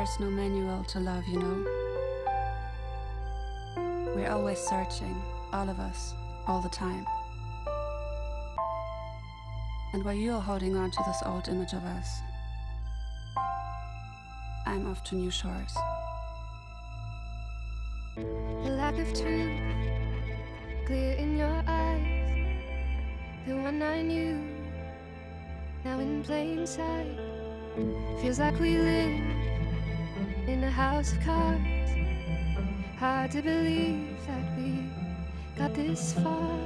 There's no manual to love, you know. We're always searching, all of us, all the time. And while you're holding on to this old image of us, I'm off to new shores. The lack of truth, clear in your eyes. The one I knew, now in plain sight. Feels like we live in a house of cards. Hard to believe that we got this far.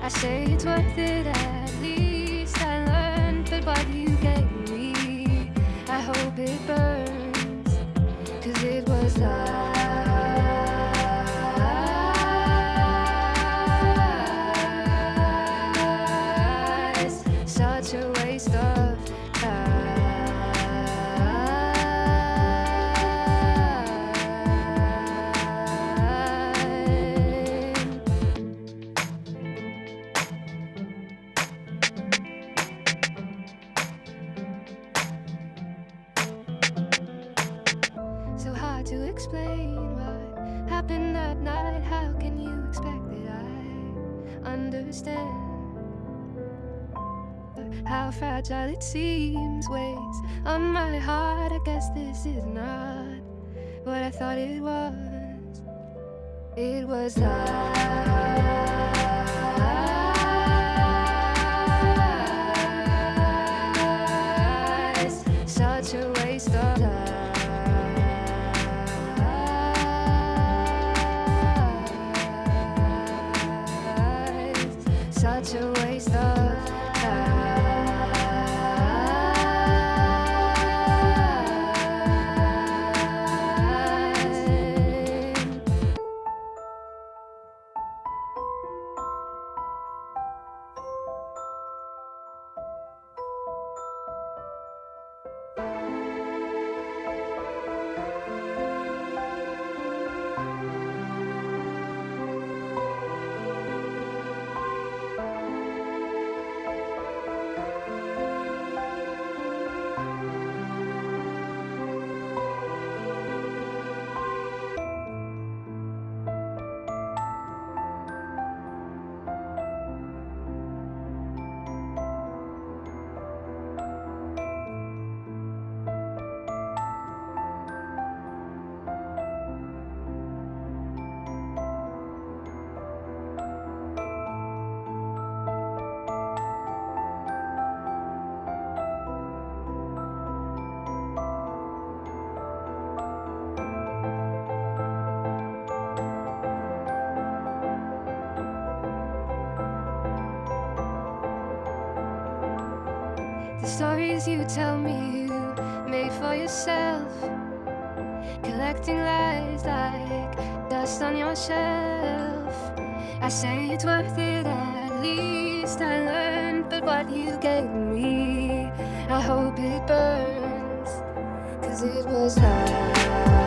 I say it's worth it, at least I learned. But what you gave me, I hope it burns. Cause it was lies. Such a hard to explain what happened that night. How can you expect that I understand? How fragile it seems weighs on my heart. I guess this is not what I thought it was. It was lies. Such a Such a waste of The stories you tell me you made for yourself. Collecting lies like dust on your shelf. I say it's worth it, at least I learned. But what you gave me, I hope it burns. Cause it was lies.